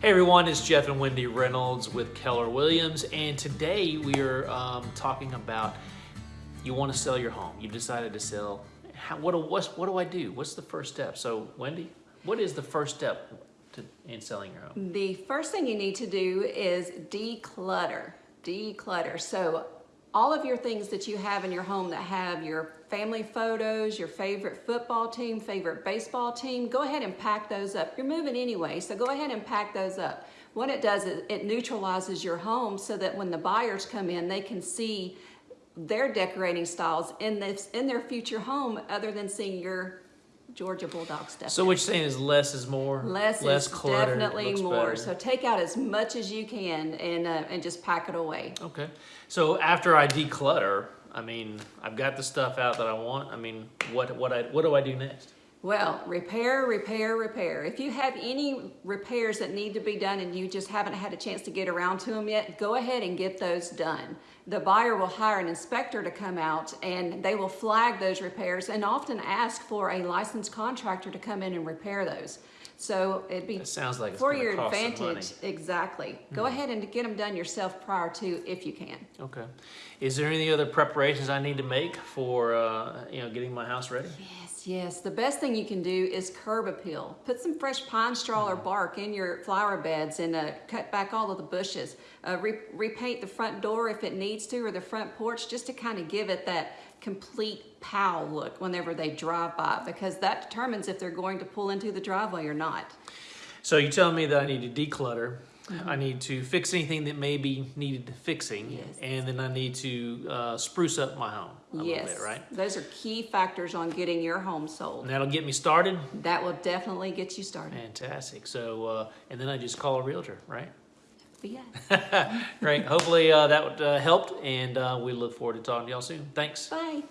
Hey everyone, it's Jeff and Wendy Reynolds with Keller Williams, and today we are um, talking about you want to sell your home. You've decided to sell. How, what, what do I do? What's the first step? So, Wendy, what is the first step to, in selling your home? The first thing you need to do is declutter. Declutter. So all of your things that you have in your home that have your family photos, your favorite football team, favorite baseball team, go ahead and pack those up. You're moving anyway, so go ahead and pack those up. What it does is it neutralizes your home so that when the buyers come in, they can see their decorating styles in this in their future home other than seeing your Georgia Bulldog stuff. So, what you're saying is less is more? Less, less is cluttered, definitely more. better. So take out as much as you can and uh, and just pack it away. Okay. So after I declutter, I mean, I've got the stuff out that I want. I mean, what what I what do I do next? Well, repair, repair, repair. If you have any repairs that need to be done and you just haven't had a chance to get around to them yet, go ahead and get those done. The buyer will hire an inspector to come out and they will flag those repairs and often ask for a licensed contractor to come in and repair those. So it'd be like for your advantage. Hmm. Exactly. Go ahead and get them done yourself prior to if you can. Okay. Is there any other preparations I need to make for uh, you know getting my house ready? Yes, yes. The best thing you can do is curb appeal. Put some fresh pine straw or bark in your flower beds and uh, cut back all of the bushes. Uh, re- repaint the front door if it needs to or the front porch just to kind of give it that complete pow look whenever they drive by because that determines if they're going to pull into the driveway or not. So you telling me that I need to declutter. I need to fix anything that may be needed fixing, Yes. and then I need to uh, spruce up my home a yes, little bit, right? those are key factors on getting your home sold. And that'll get me started. That will definitely get you started. Fantastic. So, uh, and then I just call a realtor, right? Yeah. Great. Hopefully uh, that uh, helped, and uh, we look forward to talking to y'all soon. Thanks. Bye.